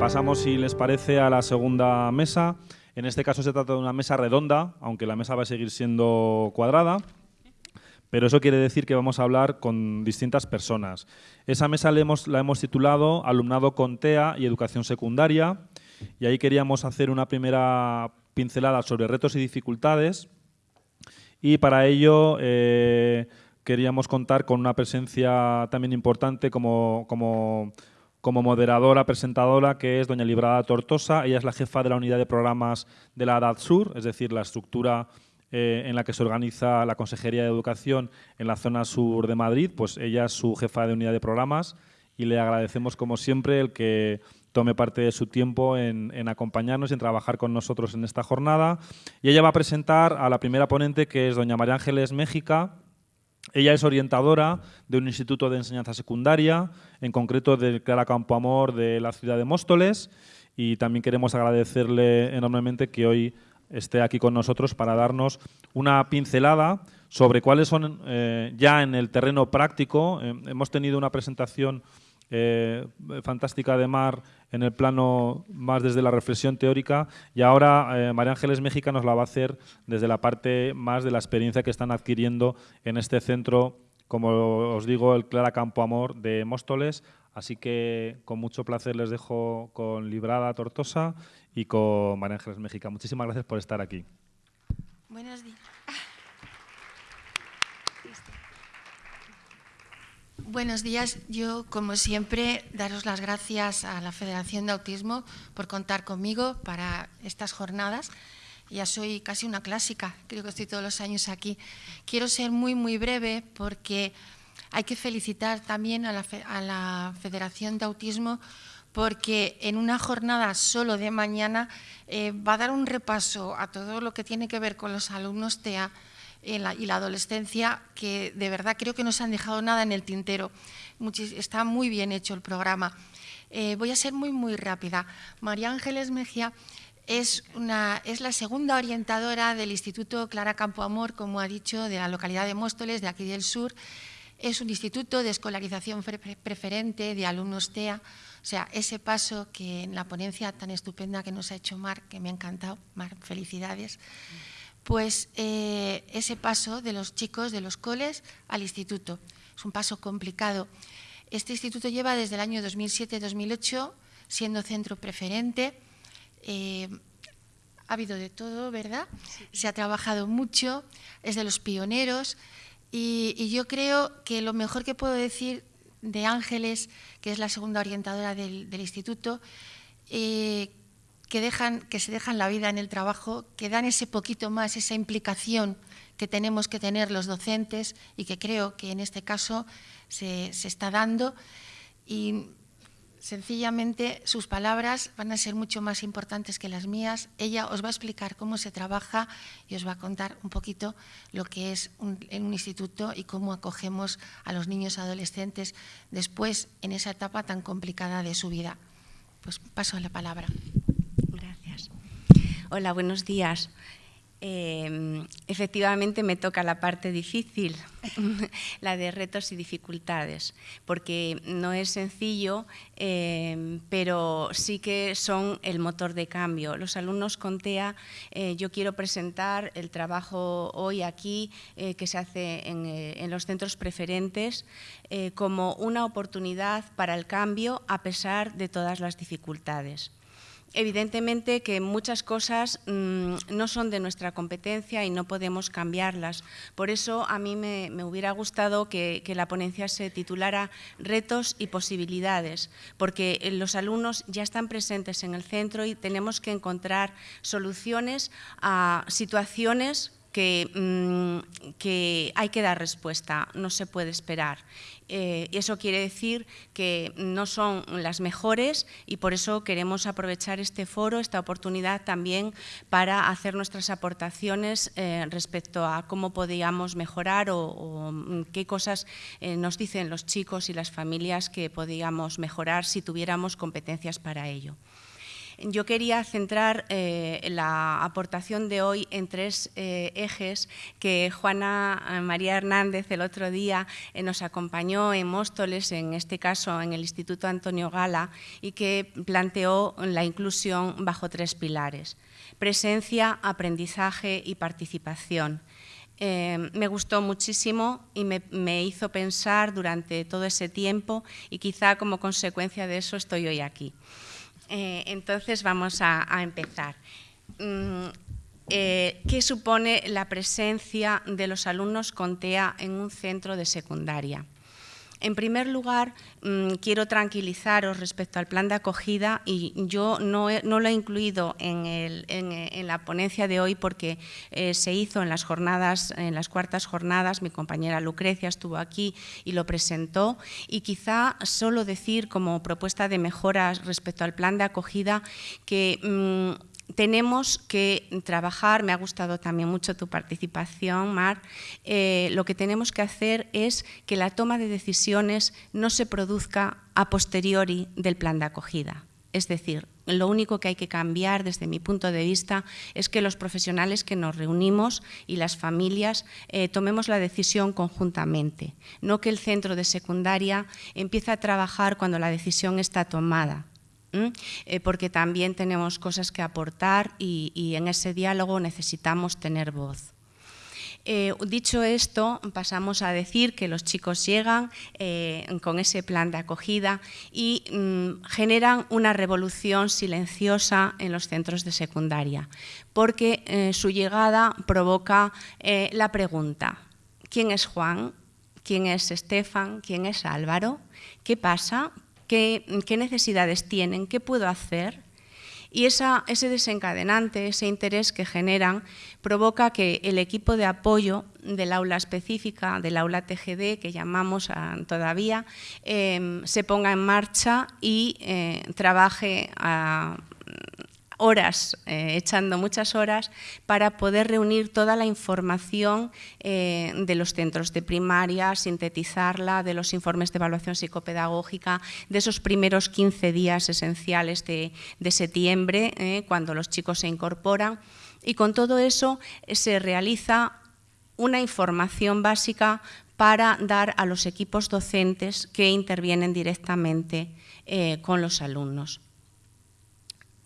pasamos, si les parece, a la segunda mesa. En este caso se trata de una mesa redonda, aunque la mesa va a seguir siendo cuadrada. Pero eso quiere decir que vamos a hablar con distintas personas. Esa mesa la hemos, la hemos titulado Alumnado con TEA y Educación Secundaria. Y ahí queríamos hacer una primera pincelada sobre retos y dificultades. Y para ello eh, queríamos contar con una presencia también importante como, como, como, moderadora, presentadora, que es doña Librada Tortosa. Ella es la jefa de la unidad de programas de la Edad Sur, es decir, la estructura eh, en la que se organiza la Consejería de Educación en la zona sur de Madrid. Pues ella es su jefa de unidad de programas y le agradecemos, como siempre, el que tome parte de su tiempo en, en, acompañarnos y en trabajar con nosotros en esta jornada. Y ella va a presentar a la primera ponente, que es doña María Ángeles Méxica, ella es orientadora de un instituto de enseñanza secundaria, en concreto del Clara Campo Amor de la ciudad de Móstoles, y también queremos agradecerle enormemente que hoy esté aquí con nosotros para darnos una pincelada sobre cuáles son eh, ya en el terreno práctico. Eh, hemos tenido una presentación eh, fantástica de Mar en el plano más desde la reflexión teórica y ahora eh, María Ángeles México nos la va a hacer desde la parte más de la experiencia que están adquiriendo en este centro, como os digo, el Clara Campo Amor de Móstoles. Así que con mucho placer les dejo con Librada Tortosa y con María Ángeles México. Muchísimas gracias por estar aquí. Buenos días. Buenos días. Yo, como siempre, daros las gracias a la Federación de Autismo por contar conmigo para estas jornadas. Ya soy casi una clásica, creo que estoy todos los años aquí. Quiero ser muy, muy breve porque hay que felicitar también a la, Federación de Autismo porque en una jornada solo de mañana eh, va a dar un repaso a todo lo que tiene que ver con los alumnos TEA y la adolescencia, que de verdad creo que no se han dejado nada en el tintero. está muy bien hecho el programa. Eh, voy a ser muy, muy rápida. María Ángeles Mejía es, una, es la segunda orientadora del Instituto Clara Campo Amor, como ha dicho, de la localidad de Móstoles, de aquí del sur. Es un instituto de escolarización preferente de alumnos TEA, o sea, ese paso que en la ponencia tan estupenda que nos ha hecho Mar, que me ha encantado, Mar, felicidades pues eh, ese paso de los chicos de los coles al instituto. Es un paso complicado. Este instituto lleva desde el año 2007-2008 siendo centro preferente. Eh, ha habido de todo, ¿verdad? Se ha trabajado mucho, es de los pioneros y, yo creo que lo mejor que puedo decir de Ángeles, que es la segunda orientadora del, instituto, eh, que, dejan, que se dejan la vida en el trabajo, que dan ese poquito más, esa implicación que tenemos que tener los docentes y que creo que en este caso se, se está dando. Y sencillamente sus palabras van a ser mucho más importantes que las mías. Ella os va a explicar cómo se trabaja y os va a contar un poquito lo que es en un instituto y cómo acogemos a los niños adolescentes después en esa etapa tan complicada de su vida. Pues paso la palabra. Hola, buenos días. Eh, efectivamente me toca la parte difícil, la de retos y dificultades, porque no es sencillo, eh, pero sí que son el motor de cambio. Los alumnos con TEA, eh, yo quiero presentar el trabajo hoy aquí que se hace en, en los centros preferentes como una oportunidad para el cambio a pesar de todas las dificultades. Evidentemente que muchas cosas mm, no son de nuestra competencia y no podemos cambiarlas. Por eso a mí me, hubiera gustado que, la ponencia se titulara Retos y posibilidades, porque los alumnos ya están presentes en el centro y tenemos que encontrar soluciones a situaciones que, mm, que, hay que dar respuesta, no se puede esperar. Eh, eso quiere decir que no son las mejores y por eso queremos aprovechar este foro, esta oportunidad también para hacer nuestras aportaciones eh, respecto a cómo podíamos mejorar o, mm, qué cosas eh, nos dicen los chicos y las familias que podíamos mejorar si tuviéramos competencias para ello. Yo quería centrar eh, la aportación de hoy en tres eh, ejes que Juana eh, María Hernández el otro día nos acompañó en Móstoles, en este caso en el Instituto Antonio Gala, y que planteó la inclusión bajo tres pilares, presencia, aprendizaje y participación. me gustó muchísimo y me, hizo pensar durante todo ese tiempo y quizá como consecuencia de eso estoy hoy aquí. Eh, entonces vamos a, empezar. Mm, eh, ¿Qué supone la presencia de los alumnos con TEA en un centro de secundaria? En primer lugar, mm, quiero tranquilizaros respecto al plan de acogida y yo no, lo he incluido en, la ponencia de hoy porque eh, se hizo en las jornadas, en las cuartas jornadas, mi compañera Lucrecia estuvo aquí y lo presentó. Y quizá solo decir como propuesta de mejoras respecto al plan de acogida que mm, tenemos que trabajar, me ha gustado también mucho tu participación, Mar, eh, lo que tenemos que hacer es que la toma de decisiones no se produzca a posteriori del plan de acogida. Es decir, lo único que hay que cambiar desde mi punto de vista es que los profesionales que nos reunimos y las familias eh, tomemos la decisión conjuntamente, no que el centro de secundaria empiece a trabajar cuando la decisión está tomada. Eh, porque también tenemos cosas que aportar y, en ese diálogo necesitamos tener voz. Eh, dicho esto, pasamos a decir que los chicos llegan eh, con ese plan de acogida y mm, generan una revolución silenciosa en los centros de secundaria, porque su llegada provoca la pregunta, ¿quién es Juan? ¿Quién es Estefan? ¿Quién es Álvaro? ¿Qué pasa? Qué, necesidades tienen, qué puedo hacer. Y ese desencadenante, ese interés que generan, provoca que el equipo de apoyo del aula específica, del aula TGD, que llamamos todavía, em, se ponga en marcha y eh, trabaje a, horas, eh, echando muchas horas, para poder reunir toda la información eh, de los centros de primaria, sintetizarla, de los informes de evaluación psicopedagógica, de esos primeros 15 días esenciales de, septiembre, eh, cuando los chicos se incorporan. Y con todo eso se realiza una información básica para dar a los equipos docentes que intervienen directamente con los alumnos.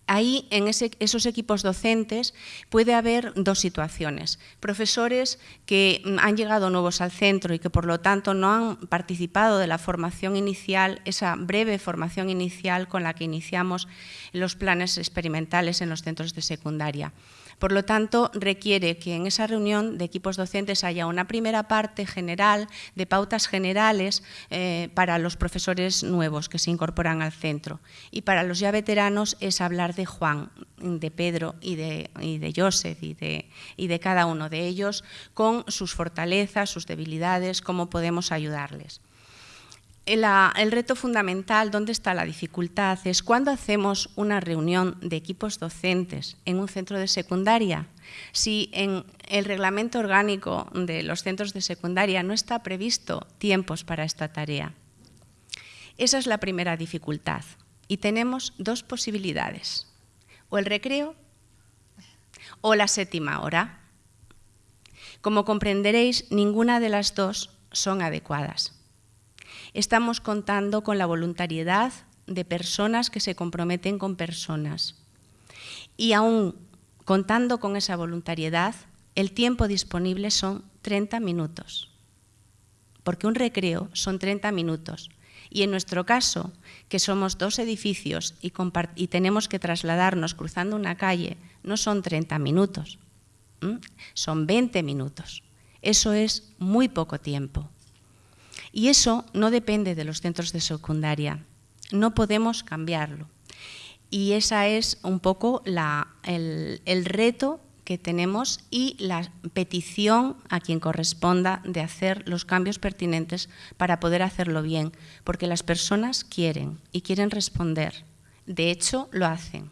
Ahí, en esos equipos docentes, puede haber dos situaciones. Profesores que mm, han llegado nuevos al centro y que, por lo tanto, no han participado de la formación inicial, esa breve formación inicial con la que iniciamos los planes experimentales en los centros de secundaria. Por lo tanto, requiere que en esa reunión de equipos docentes haya una primera parte general de pautas generales eh, para los profesores nuevos que se incorporan al centro. Y para los ya veteranos es hablar de Juan, de Pedro y de, y Joseph y de, y de cada uno de ellos con sus fortalezas, sus debilidades, cómo podemos ayudarles el reto fundamental, ¿dónde está la dificultad? Es cuando hacemos una reunión de equipos docentes en un centro de secundaria. Si en el reglamento orgánico de los centros de secundaria no está previsto tiempos para esta tarea. Esa es la primera dificultad. Y tenemos dos posibilidades, o el recreo o la séptima hora. Como comprenderéis, ninguna de las dos son adecuadas estamos contando con la voluntariedad de personas que se comprometen con personas. Y aún contando con esa voluntariedad, el tiempo disponible son 30 minutos, porque un recreo son 30 minutos. Y en nuestro caso, que somos dos edificios y, tenemos que trasladarnos cruzando una calle, no son 30 minutos, son 20 minutos. Eso es muy poco tiempo. Y eso no depende de los centros de secundaria, no podemos cambiarlo. Y esa es un poco el, el reto que tenemos y la petición a quien corresponda de hacer los cambios pertinentes para poder hacerlo bien, porque las personas quieren y quieren responder. De hecho, lo hacen.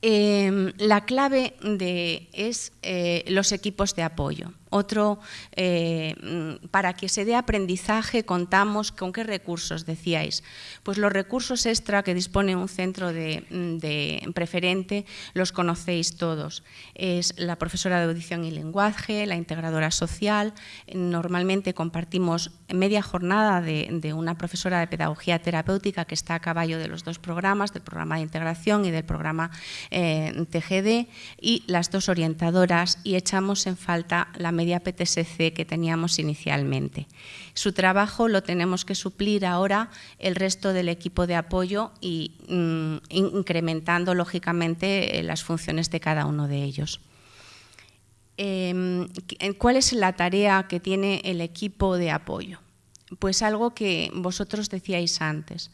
Em, la clave de, es eh, los equipos de apoyo. Otro, eh, mm, para que se dé aprendizaje contamos con qué recursos, decíais. Pues los recursos extra que dispone un centro de, mm, preferente los conocéis todos. Es la profesora de audición y lenguaje, la integradora social. Normalmente compartimos media jornada de, una profesora de pedagogía terapéutica que está a caballo de los dos programas, del programa de integración y del programa eh, TGD, y las dos orientadoras, y echamos en falta la media PTSC que teníamos inicialmente. Su trabajo lo tenemos que suplir ahora el resto del equipo de apoyo y mm, incrementando lógicamente eh, las funciones de cada uno de ellos. Em, ¿Cuál es la tarea que tiene el equipo de apoyo? Pues algo que vosotros decíais antes.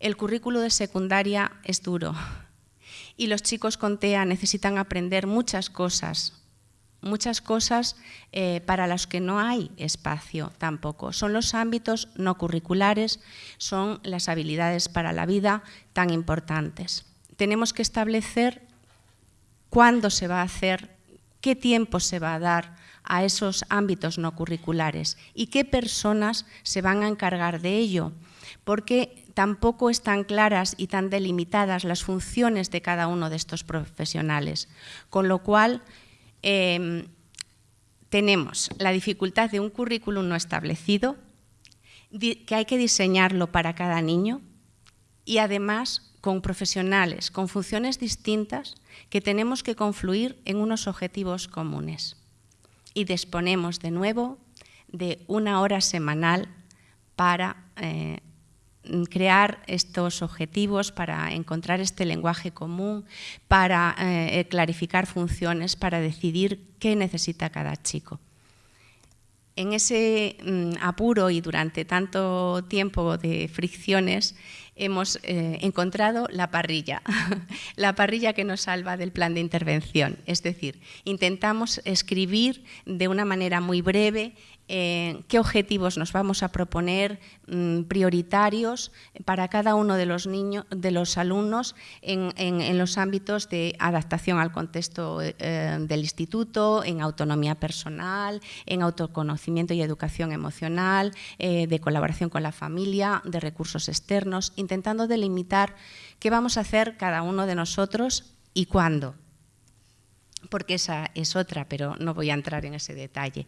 El currículo de secundaria es duro y los chicos con TEA necesitan aprender muchas cosas muchas cosas eh, para las que no hay espacio tampoco. Son los ámbitos no curriculares, son las habilidades para la vida tan importantes. Tenemos que establecer cuándo se va a hacer, qué tiempo se va a dar a esos ámbitos no curriculares y qué personas se van a encargar de ello, porque tampoco están claras y tan delimitadas las funciones de cada uno de estos profesionales, con lo cual Em, tenemos la dificultad de un currículum no establecido, que hay que diseñarlo para cada niño y además con profesionales, con funciones distintas que tenemos que confluir en unos objetivos comunes. Y disponemos de nuevo de una hora semanal para eh, crear estos objetivos, para encontrar este lenguaje común, para eh, clarificar funciones, para decidir qué necesita cada chico. En ese mm, apuro y durante tanto tiempo de fricciones hemos eh, encontrado la parrilla, la parrilla que nos salva del plan de intervención. Es decir, intentamos escribir de una manera muy breve eh, qué objetivos nos vamos a proponer mm, prioritarios para cada uno de los niños, de los alumnos en, los ámbitos de adaptación al contexto eh, del instituto, en autonomía personal, en autoconocimiento y educación emocional, eh, de colaboración con la familia, de recursos externos, intentando delimitar qué vamos a hacer cada uno de nosotros y cuándo porque esa es otra, pero no voy a entrar en ese detalle.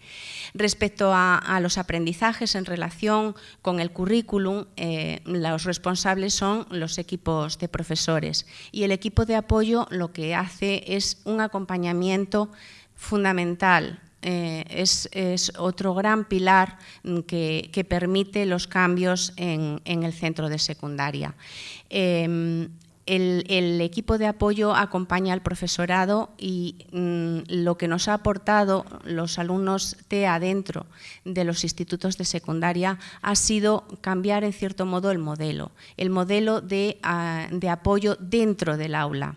Respecto a, los aprendizajes en relación con el currículum, eh, los responsables son los equipos de profesores y el equipo de apoyo lo que hace es un acompañamiento fundamental eh, es, otro gran pilar que, permite los cambios en, el centro de secundaria. Em, el, equipo de apoyo acompaña al profesorado y mm, lo que nos ha aportado los alumnos TEA dentro de los institutos de secundaria ha sido cambiar en cierto modo el modelo, el modelo de, ah, apoyo dentro del aula.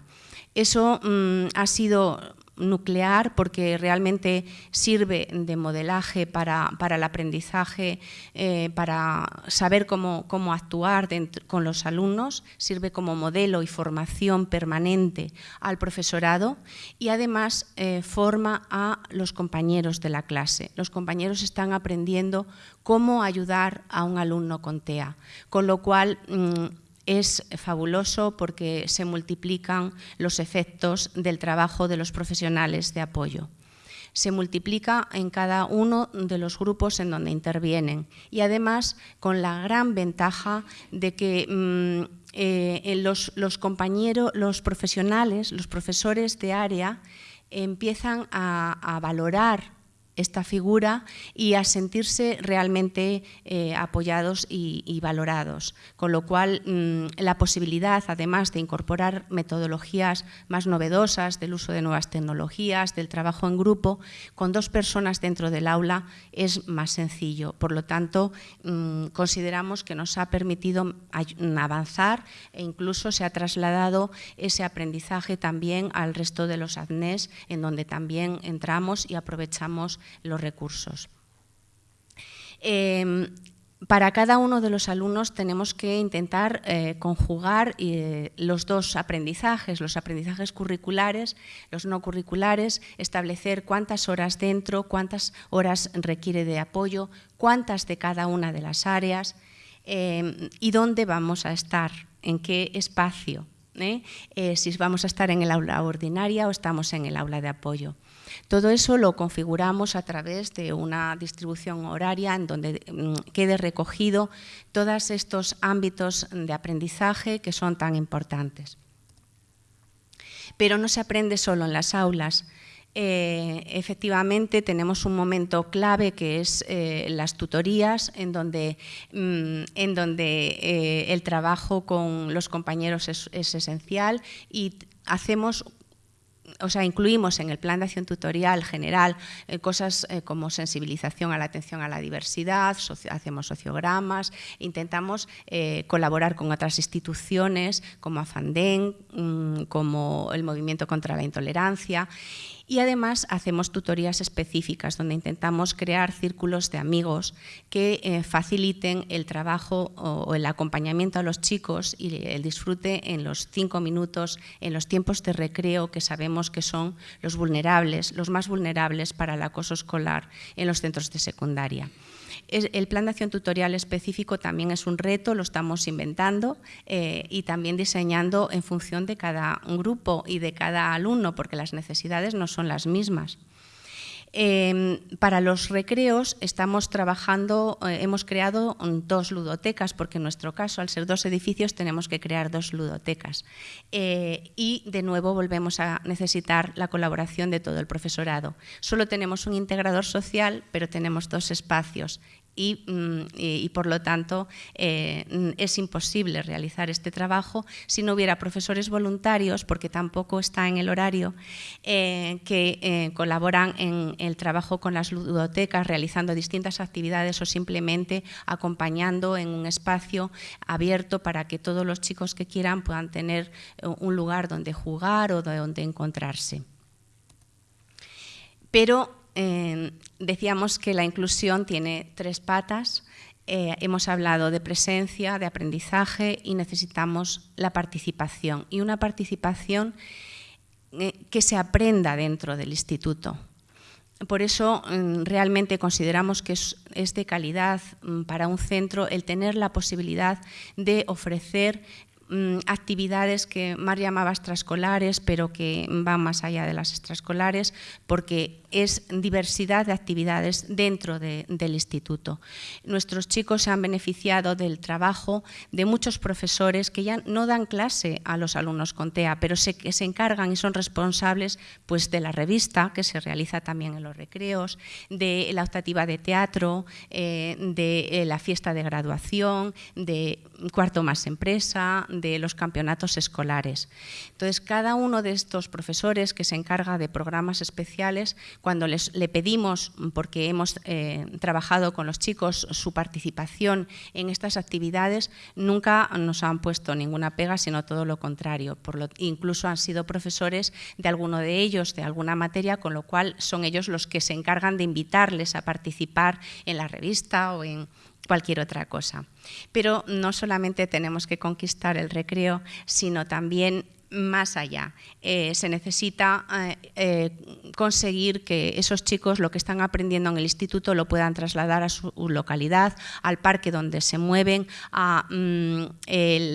Eso mm, ha sido nuclear porque realmente sirve de modelaje para, el aprendizaje, eh, para saber cómo, actuar con los alumnos, sirve como modelo y formación permanente al profesorado y además eh, forma a los compañeros de la clase. Los compañeros están aprendiendo cómo ayudar a un alumno con TEA, con lo cual mm, es fabuloso porque se multiplican los efectos del trabajo de los profesionales de apoyo. Se multiplica en cada uno de los grupos en donde intervienen y además con la gran ventaja de que mm, eh, los, compañeros, los profesionales, los profesores de área empiezan a valorar esta figura y a sentirse realmente eh, apoyados y, valorados. Con lo cual, mm, la posibilidad, además de incorporar metodologías más novedosas del uso de nuevas tecnologías, del trabajo en grupo, con dos personas dentro del aula es más sencillo. Por lo tanto, mm, consideramos que nos ha permitido avanzar e incluso se ha trasladado ese aprendizaje también al resto de los ADNES, en donde también entramos y aprovechamos los recursos. Em, para cada uno de los alumnos tenemos que intentar eh, conjugar eh, los dos aprendizajes, los aprendizajes curriculares, los no curriculares, establecer cuántas horas dentro, cuántas horas requiere de apoyo, cuántas de cada una de las áreas eh, y dónde vamos a estar, en qué espacio, si vamos a estar en el aula ordinaria o estamos en el aula de apoyo. Todo eso lo configuramos a través de una distribución horaria en donde mm, quede recogido todos estos ámbitos de aprendizaje que son tan importantes. Pero no se aprende solo en las aulas, eh, efectivamente tenemos un momento clave que es eh, las tutorías, en donde, mm, en donde eh, el trabajo con los compañeros es, es, esencial y hacemos o sea, incluimos en el plan de acción tutorial general eh, cosas eh, como sensibilización a la atención a la diversidad, hacemos sociogramas, intentamos eh, colaborar con otras instituciones como AFANDEN, mm, como el Movimiento contra la Intolerancia y además hacemos tutorías específicas donde intentamos crear círculos de amigos que eh, faciliten el trabajo o, el acompañamiento a los chicos y el disfrute en los cinco minutos, en los tiempos de recreo que sabemos que son los vulnerables, los más vulnerables para el acoso escolar en los centros de secundaria. El plan de acción tutorial específico también es un reto, lo estamos inventando eh, y también diseñando en función de cada grupo y de cada alumno, porque las necesidades no son las mismas. Em, para los recreos estamos trabajando, eh, hemos creado dos ludotecas, porque en nuestro caso, al ser dos edificios, tenemos que crear dos ludotecas. Eh, y de nuevo volvemos a necesitar la colaboración de todo el profesorado. Solo tenemos un integrador social, pero tenemos dos espacios Mm, y, por lo tanto eh, es imposible realizar este trabajo si no hubiera profesores voluntarios, porque tampoco está en el horario, eh, que eh, colaboran en el trabajo con las ludotecas, realizando distintas actividades o simplemente acompañando en un espacio abierto para que todos los chicos que quieran puedan tener un lugar donde jugar o donde encontrarse. Pero decíamos que la inclusión tiene tres patas. Eh, hemos hablado de presencia, de aprendizaje y necesitamos la participación. Y una participación eh, que se aprenda dentro del instituto. Por eso mm, realmente consideramos que es, de calidad mm, para un centro el tener la posibilidad de ofrecer Mm, actividades que Mar llamaba extraescolares, pero que van más allá de las extraescolares, porque es diversidad de actividades dentro del instituto. Nuestros chicos se han beneficiado del trabajo de muchos profesores que ya no dan clase a los alumnos con TEA, pero se, que se encargan y son responsables pues, de la revista, que se realiza también en los recreos, de la optativa de teatro, eh, de eh, la fiesta de graduación, de cuarto más empresa, de los campeonatos escolares. Entonces, cada uno de estos profesores que se encarga de programas especiales, cuando les, le pedimos, porque hemos eh, trabajado con los chicos, su participación en estas actividades, nunca nos han puesto ninguna pega, sino todo lo contrario. Por lo, incluso han sido profesores de alguno de ellos, de alguna materia, con lo cual son ellos los que se encargan de invitarles a participar en la revista o en cualquier otra cosa. Pero no solamente tenemos que conquistar el recreo, sino también más allá. Eh, se necesita eh, eh, conseguir que esos chicos lo que están aprendiendo en el instituto lo puedan trasladar a su localidad, al parque donde se mueven, a mm,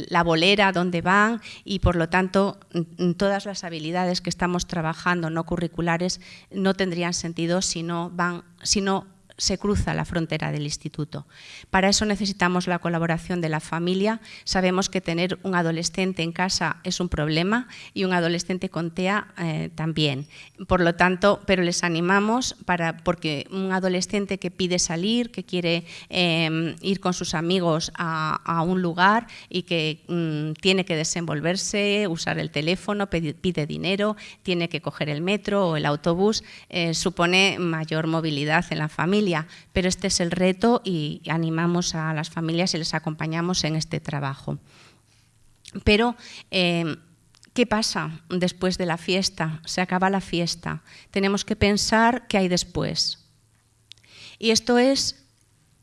la bolera donde van y por lo tanto mm, todas las habilidades que estamos trabajando no curriculares no tendrían sentido si no van si no se cruza la frontera del instituto. Para eso necesitamos la colaboración de la familia. Sabemos que tener un adolescente en casa es un problema y un adolescente con TEA eh, también. Por lo tanto, pero les animamos para, porque un adolescente que pide salir, que quiere em, ir con sus amigos a, un lugar y que mm, tiene que desenvolverse, usar el teléfono, pide, dinero, tiene que coger el metro o el autobús, eh, supone mayor movilidad en la familia pero este es el reto y animamos a las familias y les acompañamos en este trabajo. Pero, eh, ¿qué pasa después de la fiesta? Se acaba la fiesta. Tenemos que pensar qué hay después. Y esto es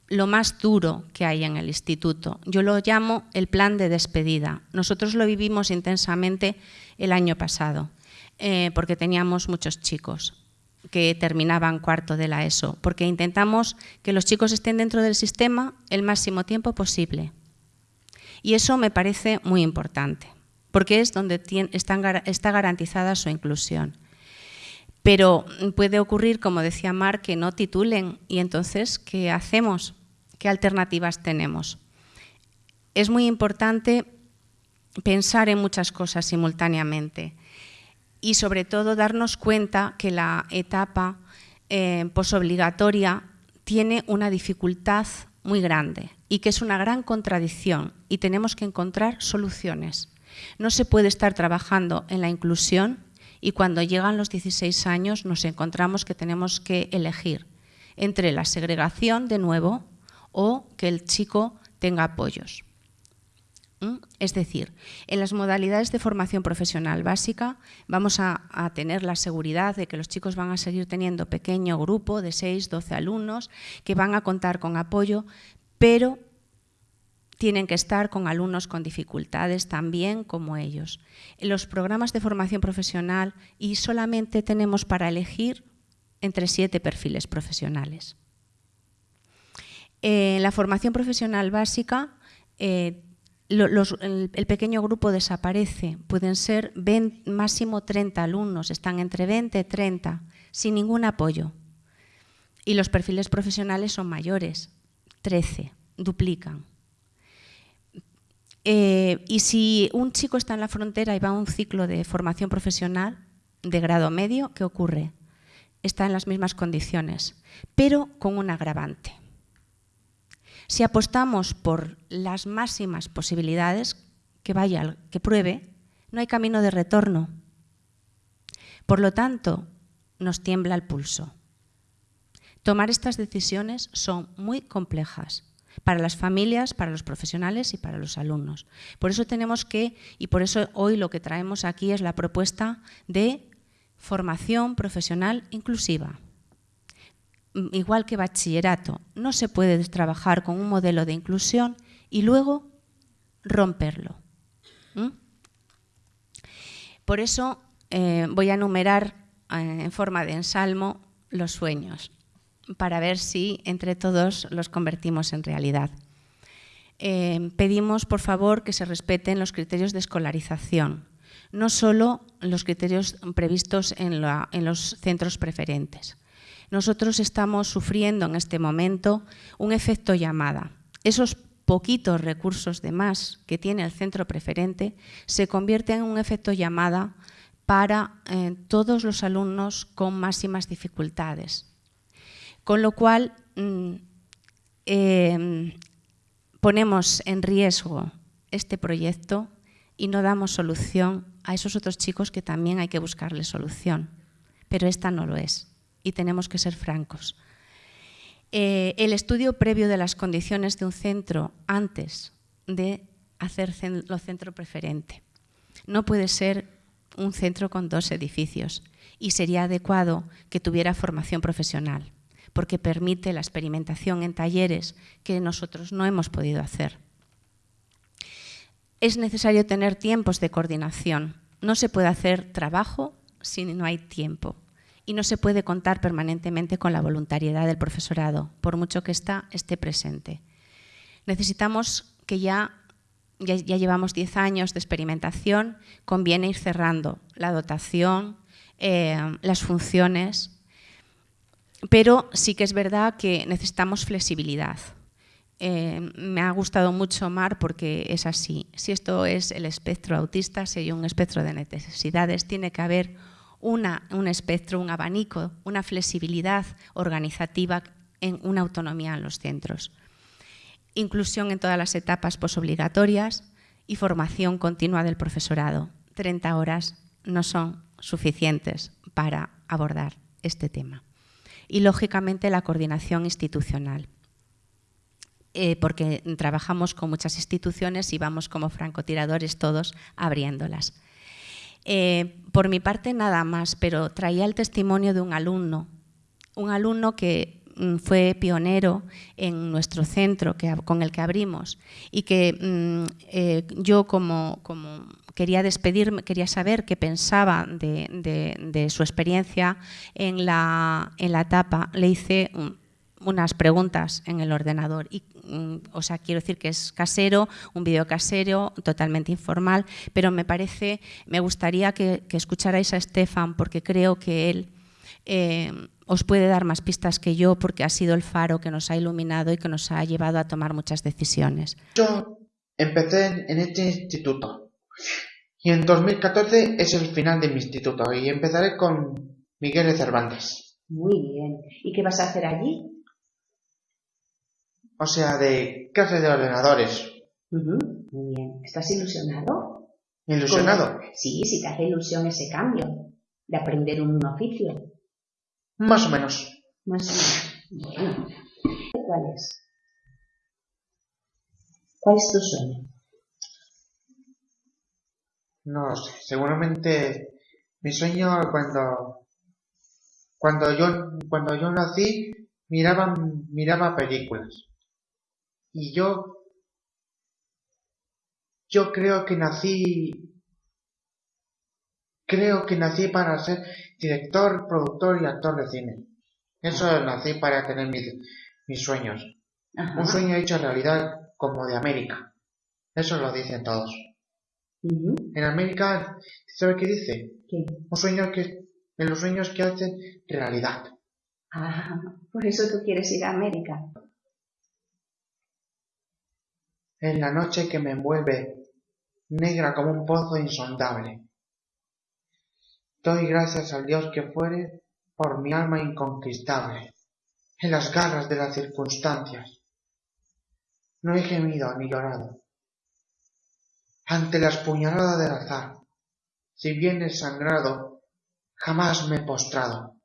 lo más duro que hay en el instituto. Yo lo llamo el plan de despedida. Nosotros lo vivimos intensamente el año pasado, eh, porque teníamos muchos chicos que terminaban cuarto de la ESO, porque intentamos que los chicos estén dentro del sistema el máximo tiempo posible. Y eso me parece muy importante, porque es donde está garantizada su inclusión. Pero puede ocurrir, como decía Mar, que no titulen y entonces, ¿qué hacemos? ¿Qué alternativas tenemos? Es muy importante pensar en muchas cosas simultáneamente y sobre todo darnos cuenta que la etapa eh, posobligatoria tiene una dificultad muy grande y que es una gran contradicción y tenemos que encontrar soluciones. No se puede estar trabajando en la inclusión y cuando llegan los 16 años nos encontramos que tenemos que elegir entre la segregación de nuevo o que el chico tenga apoyos. Es decir, en las modalidades de formación profesional básica vamos a, tener la seguridad de que los chicos van a seguir teniendo pequeño grupo de 6, 12 alumnos que van a contar con apoyo, pero tienen que estar con alumnos con dificultades también como ellos. En los programas de formación profesional y solamente tenemos para elegir entre siete perfiles profesionales. En la formación profesional básica, eh, el, pequeño grupo desaparece, pueden ser máximo 30 alumnos, están entre 20 y 30, sin ningún apoyo. Y los perfiles profesionales son mayores, 13, duplican. Eh, y si un chico está en la frontera y va a un ciclo de formación profesional de grado medio, ¿qué ocurre? Está en las mismas condiciones, pero con un agravante. Si apostamos por las máximas posibilidades, que vaya, que pruebe, no hay camino de retorno. Por lo tanto, nos tiembla el pulso. Tomar estas decisiones son muy complejas para las familias, para los profesionales y para los alumnos. Por eso tenemos que, y por eso hoy lo que traemos aquí es la propuesta de formación profesional inclusiva. Mm, igual que bachillerato, no se puede trabajar con un modelo de inclusión y luego romperlo. Por eso eh, voy a enumerar eh, en forma de ensalmo los sueños para ver si entre todos los convertimos en realidad. Eh, pedimos, por favor, que se respeten los criterios de escolarización, no solo los criterios previstos en, los centros preferentes. Nosotros estamos sufriendo en este momento un efecto llamada. Esos poquitos recursos de más que tiene el centro preferente se convierten en un efecto llamada para eh, todos los alumnos con máximas dificultades, con lo cual, mm, em, ponemos en riesgo este proyecto y no damos solución a esos otros chicos que también hay que buscarle solución. Pero esta no lo es y tenemos que ser francos. Eh, el estudio previo de las condiciones de un centro antes de hacer lo centro preferente. No puede ser un centro con dos edificios y sería adecuado que tuviera formación profesional porque permite la experimentación en talleres que nosotros no hemos podido hacer. Es necesario tener tiempos de coordinación. No se puede hacer trabajo si no hay tiempo. Y no se puede contar permanentemente con la voluntariedad del profesorado, por mucho que ésta esté presente. Necesitamos que ya, ya, llevamos 10 años de experimentación, conviene ir cerrando la dotación, eh, las funciones, pero sí que es verdad que necesitamos flexibilidad. Eh, me ha gustado mucho Mar porque es así. Si esto es el espectro autista, si hay un espectro de necesidades, tiene que haber un espectro, un abanico, una flexibilidad organizativa, en una autonomía en los centros. Inclusión en todas las etapas posobligatorias y formación continua del profesorado. 30 horas no son suficientes para abordar este tema y, lógicamente, la coordinación institucional. Eh, porque trabajamos con muchas instituciones y vamos como francotiradores todos abriéndolas. Eh, por mi parte nada más, pero traía el testimonio de un alumno, un alumno que mm, fue pionero en nuestro centro que, con el que abrimos y que mm, eh, yo como, quería despedirme, quería saber qué pensaba de, su experiencia en la, en la etapa, le hice unas preguntas en el ordenador. Y, mm, o sea, quiero decir que es casero, un vídeo casero, totalmente informal, pero me parece, me gustaría que, escucharais a Estefan porque creo que él eh, os puede dar más pistas que yo porque ha sido el faro que nos ha iluminado y que nos ha llevado a tomar muchas decisiones. Yo empecé en este instituto y en 2014 es el final de mi instituto y empezaré con Miguel de Cervantes. Muy bien. ¿Y qué vas a hacer allí? O sea, de clase de ordenadores. Muy bien. ¿Estás ilusionado? ¿Ilusionado? Sí, si te hace ilusión ese cambio de aprender un oficio. Más o menos. Más o menos. Bueno. ¿Cuál es? ¿Cuál es tu sueño? No sé. Seguramente mi sueño cuando cuando yo cuando yo nací miraba miraba películas y yo, yo creo que nací, creo que nací para ser director, productor y actor de cine. Eso nací para tener mis, mis sueños. Un sueño hecho realidad como de América. Eso lo dicen todos. En América, ¿sabe qué dice? Un sueño que, en los sueños que hacen realidad. Ah, por eso tú quieres ir a América en la noche que me envuelve, negra como un pozo insondable. Doy gracias al Dios que fuere por mi alma inconquistable, en las garras de las circunstancias. No he gemido ni llorado. Ante las puñaladas del azar, si bien he sangrado, jamás me he postrado.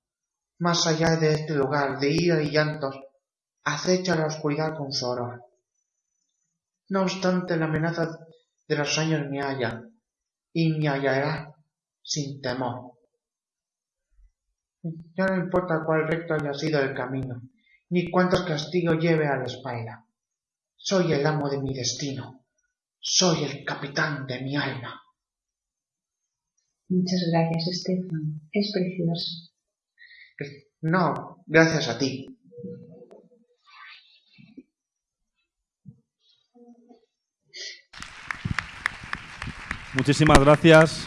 Más allá de este lugar de ira y llantos, acecha la oscuridad con su horror. No obstante, la amenaza de los años me halla, y me hallará sin temor. Ya no importa cuál recto haya sido el camino, ni cuántos castigos lleve a la espalda. Soy el amo de mi destino, soy el capitán de mi alma. Muchas gracias, Estefan. Es precioso. No, gracias a ti. Muchísimas gracias.